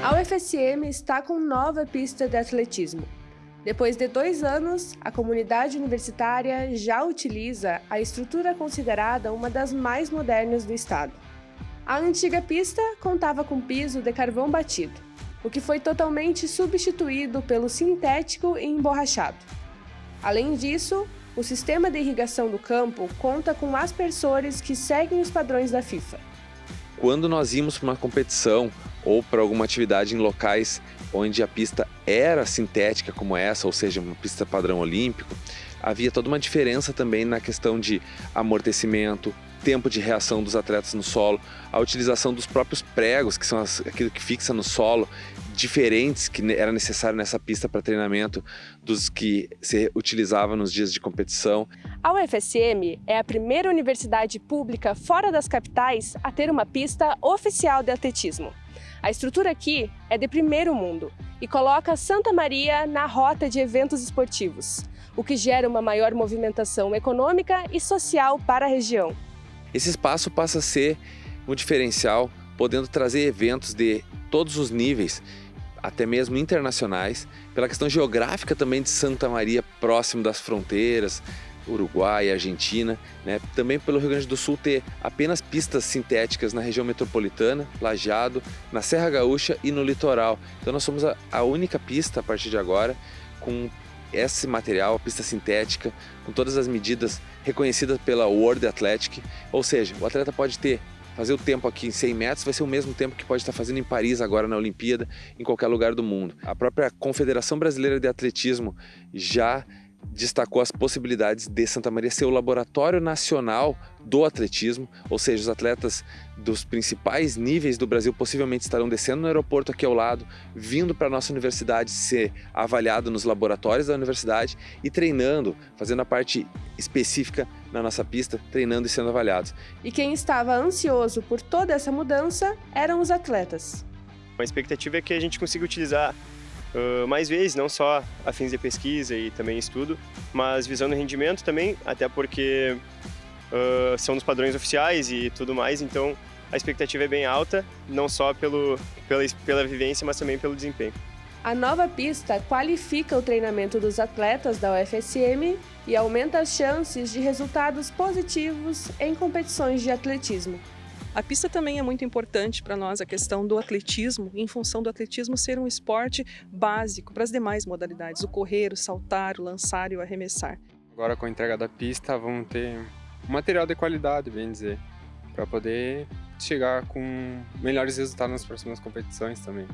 A UFSM está com nova pista de atletismo. Depois de dois anos, a comunidade universitária já utiliza a estrutura considerada uma das mais modernas do estado. A antiga pista contava com piso de carvão batido, o que foi totalmente substituído pelo sintético e emborrachado. Além disso, o sistema de irrigação do campo conta com aspersores que seguem os padrões da FIFA. Quando nós íamos para uma competição ou para alguma atividade em locais onde a pista era sintética como essa, ou seja, uma pista padrão olímpico, havia toda uma diferença também na questão de amortecimento, tempo de reação dos atletas no solo, a utilização dos próprios pregos, que são as, aquilo que fixa no solo, diferentes que era necessário nessa pista para treinamento dos que se utilizava nos dias de competição. A UFSM é a primeira universidade pública fora das capitais a ter uma pista oficial de atletismo. A estrutura aqui é de primeiro mundo e coloca Santa Maria na rota de eventos esportivos, o que gera uma maior movimentação econômica e social para a região. Esse espaço passa a ser um diferencial, podendo trazer eventos de todos os níveis, até mesmo internacionais, pela questão geográfica também de Santa Maria, próximo das fronteiras, Uruguai, Argentina, né? também pelo Rio Grande do Sul ter apenas pistas sintéticas na região metropolitana, Lajeado, na Serra Gaúcha e no litoral. Então nós somos a, a única pista a partir de agora com esse material, a pista sintética, com todas as medidas reconhecidas pela World Athletic, ou seja, o atleta pode ter fazer o tempo aqui em 100 metros vai ser o mesmo tempo que pode estar fazendo em Paris agora na Olimpíada, em qualquer lugar do mundo. A própria Confederação Brasileira de Atletismo já destacou as possibilidades de Santa Maria ser o laboratório nacional do atletismo, ou seja, os atletas dos principais níveis do Brasil possivelmente estarão descendo no aeroporto aqui ao lado, vindo para a nossa universidade ser avaliado nos laboratórios da universidade e treinando, fazendo a parte específica na nossa pista, treinando e sendo avaliados. E quem estava ansioso por toda essa mudança eram os atletas. A expectativa é que a gente consiga utilizar uh, mais vezes, não só a fins de pesquisa e também estudo, mas visando rendimento também, até porque uh, são dos padrões oficiais e tudo mais, então a expectativa é bem alta, não só pelo, pela, pela vivência, mas também pelo desempenho. A nova pista qualifica o treinamento dos atletas da UFSM e aumenta as chances de resultados positivos em competições de atletismo. A pista também é muito importante para nós, a questão do atletismo, em função do atletismo ser um esporte básico para as demais modalidades, o correr, o saltar, o lançar e o arremessar. Agora com a entrega da pista vamos ter material de qualidade, bem dizer, para poder chegar com melhores resultados nas próximas competições também.